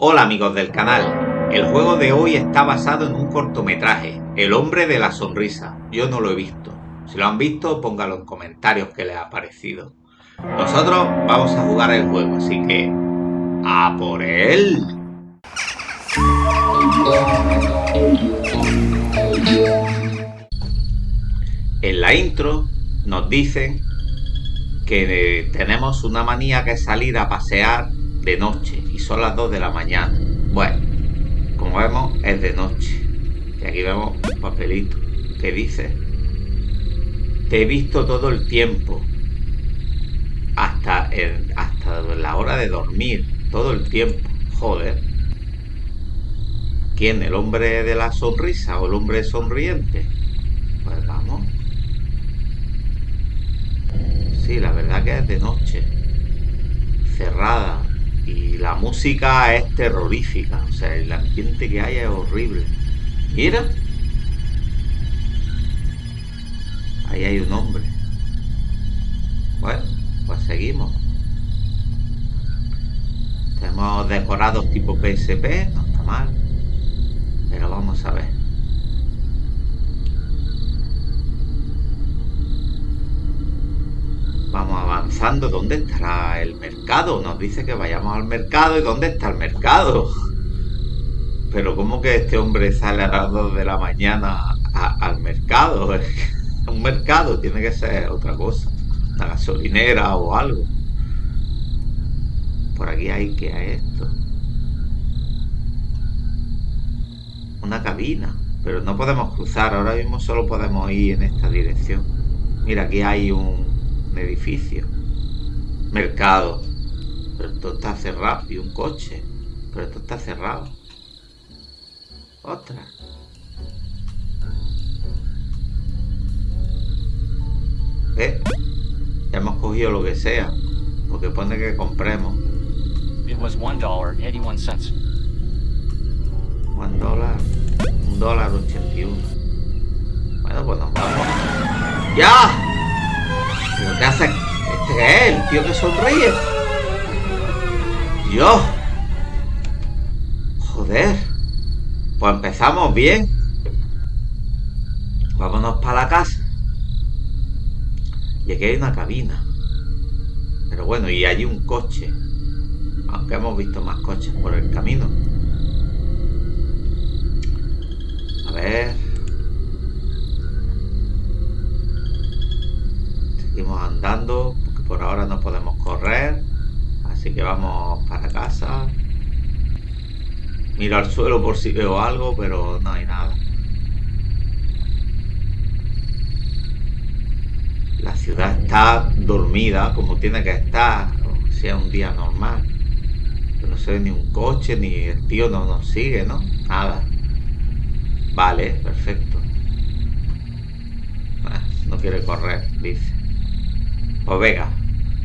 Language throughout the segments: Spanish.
Hola amigos del canal, el juego de hoy está basado en un cortometraje, El hombre de la sonrisa. Yo no lo he visto. Si lo han visto, póngalo en comentarios qué les ha parecido. Nosotros vamos a jugar el juego, así que... ¡A por él! En la intro nos dicen que tenemos una manía que salir a pasear de noche y son las 2 de la mañana. Bueno, como vemos es de noche. Y aquí vemos un papelito que dice, te he visto todo el tiempo, hasta, hasta la hora de dormir, todo el tiempo. Joder. ¿Quién? ¿El hombre de la sonrisa o el hombre sonriente? Pues vamos. Sí, la verdad que es de noche. Cerrada, y la música es terrorífica, o sea, el ambiente que hay es horrible. Mira. Ahí hay un hombre. Bueno, pues seguimos. Tenemos decorados tipo PSP, no está mal. Pero vamos a ver. Vamos avanzando. ¿Dónde estará el mercado? Nos dice que vayamos al mercado. ¿Y dónde está el mercado? Pero ¿cómo que este hombre sale a las 2 de la mañana al mercado? Un mercado tiene que ser otra cosa. Una gasolinera o algo. Por aquí hay que esto. Una cabina. Pero no podemos cruzar. Ahora mismo solo podemos ir en esta dirección. Mira, aquí hay un, edificio. Mercado. Pero esto está cerrado. Y un coche. Pero esto está cerrado. Otra. ¿Eh? Ya hemos cogido lo que sea. Porque pone que compremos. It was one dollar eighty-one cents. One dólar. Un dólar ochenta y uno. Bueno, pues nos vamos. ¡Ya! ¿Pero qué hace? ¿Este es el tío que sonríe? Dios. Joder. Pues empezamos bien. Vámonos para la casa. Y aquí hay una cabina. Pero bueno, y allí un coche. Aunque hemos visto más coches por el camino. A ver. seguimos andando porque por ahora no podemos correr así que vamos para casa. Miro al suelo por si veo algo pero no hay nada. La ciudad está dormida como tiene que estar sea un día normal. No se ve ni un coche ni el tío no nos sigue no nada. Vale perfecto. No quiere correr dice. Pues venga,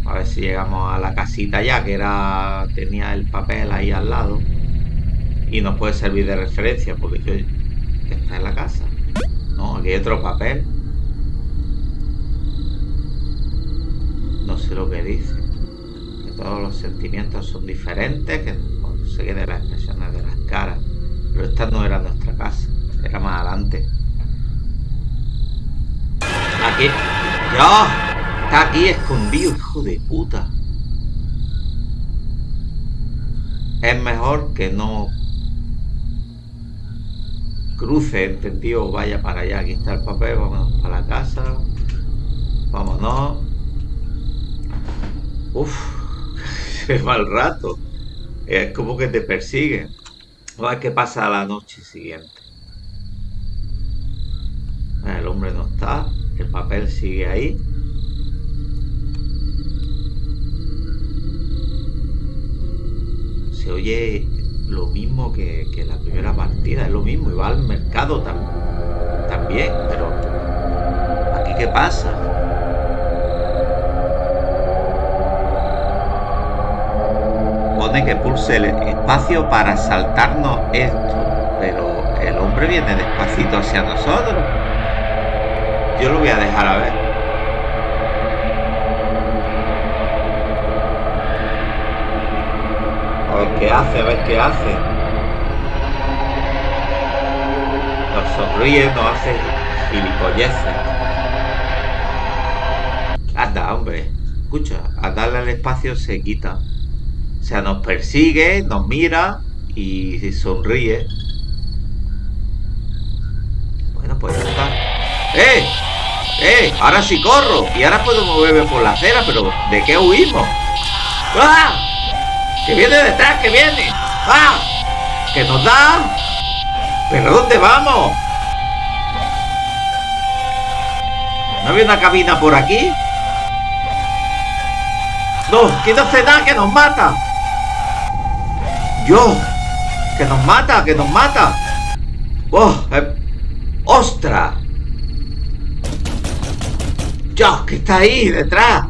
a ver si llegamos a la casita ya, que era tenía el papel ahí al lado. Y nos puede servir de referencia, porque yo está en la casa. No, aquí hay otro papel. No sé lo que dice. Que todos los sentimientos son diferentes, que no sé qué de las expresiones de las caras. Pero esta no era nuestra casa, era más adelante. Aquí. ¡Dios! Está aquí escondido, hijo de puta. Es mejor que no cruce, entendido, vaya para allá. Aquí está el papel, vámonos para la casa. Vámonos. Uf, se va el rato. Es como que te persiguen. A ver qué pasa la noche siguiente. El hombre no está, el papel sigue ahí. Se oye lo mismo que, que la primera partida, es lo mismo, y va al mercado también, pero ¿aquí qué pasa? Pone que pulse el espacio para saltarnos esto, pero el hombre viene despacito hacia nosotros. Yo lo voy a dejar a ver. A ver qué hace, a ver qué hace. Nos sonríe, nos hace gilipolleces. Anda, hombre. Escucha, al darle al espacio se quita. O sea, nos persigue, nos mira y sonríe. Bueno, pues ya está. ¡Eh! ¡Eh! Ahora sí corro. Y ahora puedo moverme por la acera, pero ¿de qué huimos? ¡Ah! ¡Que viene detrás, que viene! ¡Ah! ¡Que nos da! ¿Pero dónde vamos? ¿No había una cabina por aquí? ¡No! ¡Que no se da! ¡Que nos mata! ¡Yo! ¡Que nos mata! ¡Que nos mata! ¡Oh! Eh, ¡Ostras! ¡Yo! ¡Que está ahí detrás!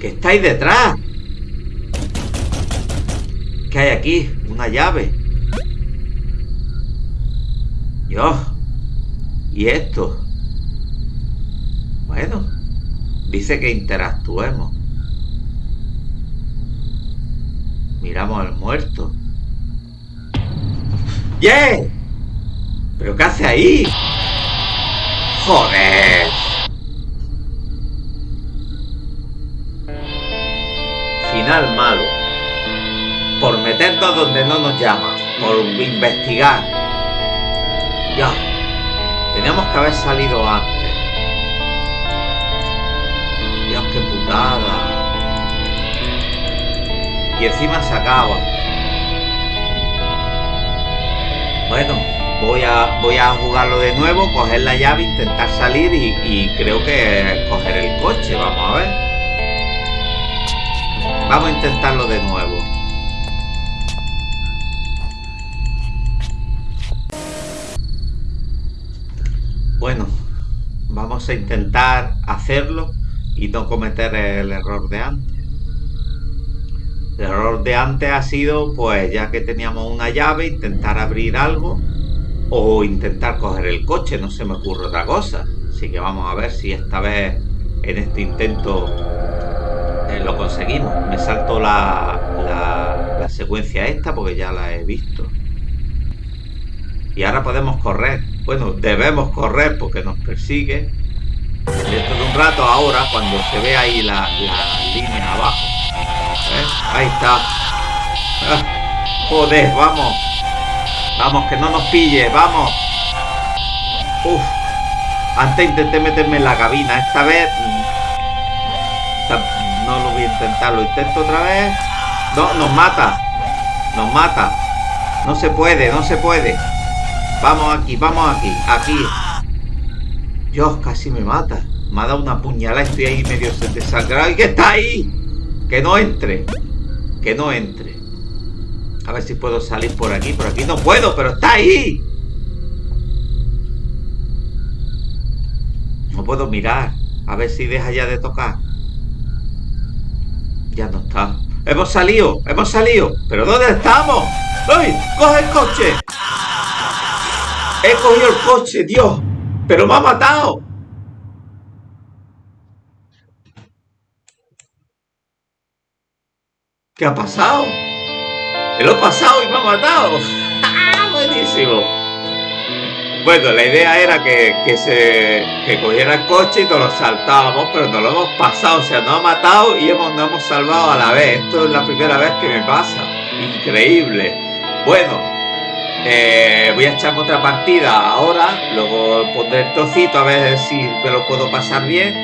¡Que está ahí detrás! ¿Qué hay aquí? Una llave. Yo. ¿Y esto? Bueno. Dice que interactuemos. Miramos al muerto. ¡Yeah! ¿Pero qué hace ahí? ¡Joder! Final malo. Meternos donde no nos llama. Por investigar. Ya. Teníamos que haber salido antes. Dios, qué putada. Y encima se acaba. Bueno, voy a, voy a jugarlo de nuevo, coger la llave, intentar salir y, y creo que coger el coche. Vamos a ver. Vamos a intentarlo de nuevo. Bueno, vamos a intentar hacerlo y no cometer el error de antes. El error de antes ha sido, pues ya que teníamos una llave, intentar abrir algo o intentar coger el coche, no se me ocurre otra cosa. Así que vamos a ver si esta vez en este intento eh, lo conseguimos. Me salto la, secuencia esta porque ya la he visto. Y ahora podemos correr. Bueno, debemos correr porque nos persigue. Dentro de un rato ahora, cuando se ve ahí la, la línea abajo. Ahí está. Ah, joder, vamos. Vamos, que no nos pille, vamos. Uf. Antes intenté meterme en la cabina. Esta vez... No lo voy a intentar. Lo intento otra vez. No, nos mata. Nos mata. No se puede, no se puede. Vamos aquí, vamos aquí. Aquí. Dios, casi me mata. Me ha dado una puñalada. Estoy ahí medio desangrado. ¿Y qué está ahí? Que no entre. Que no entre. A ver si puedo salir por aquí. Por aquí no puedo, pero está ahí. No puedo mirar. A ver si deja ya de tocar. Ya no está. Hemos salido, hemos salido. ¿Pero dónde estamos? ¡Ay! ¡Coge el coche! He cogido el coche, Dios. Pero me ha matado. ¿Qué ha pasado? Me lo he pasado y me ha matado. ¡Ah, buenísimo! Bueno, la idea era que, que se que cogiera el coche y nos lo saltábamos, pero nos lo hemos pasado, o sea, nos ha matado y hemos, nos hemos salvado a la vez. Esto es la primera vez que me pasa. Increíble. Bueno, eh, voy a echarme otra partida ahora, luego pondré el trocito a ver si me lo puedo pasar bien.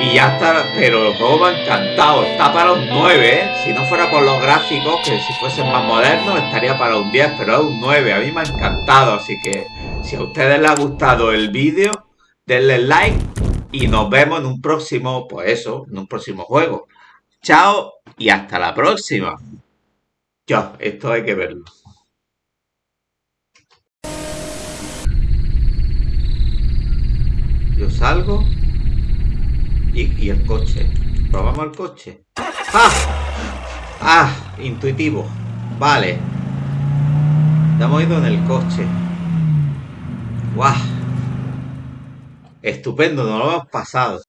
Y ya está, pero el juego me ha encantado, está para un 9, ¿eh? Si no fuera por los gráficos, que si fuesen más modernos, estaría para un 10, pero es un 9, a mí me ha encantado, así que si a ustedes les ha gustado el vídeo, denle like y nos vemos en un próximo, pues eso, en un próximo juego. Chao y hasta la próxima. Ya, esto hay que verlo. Yo salgo y, el coche. Probamos el coche. ¡Ah! ¡Ah! Intuitivo. Vale. Hemos ido en el coche. ¡Guau! Estupendo, nos lo hemos pasado.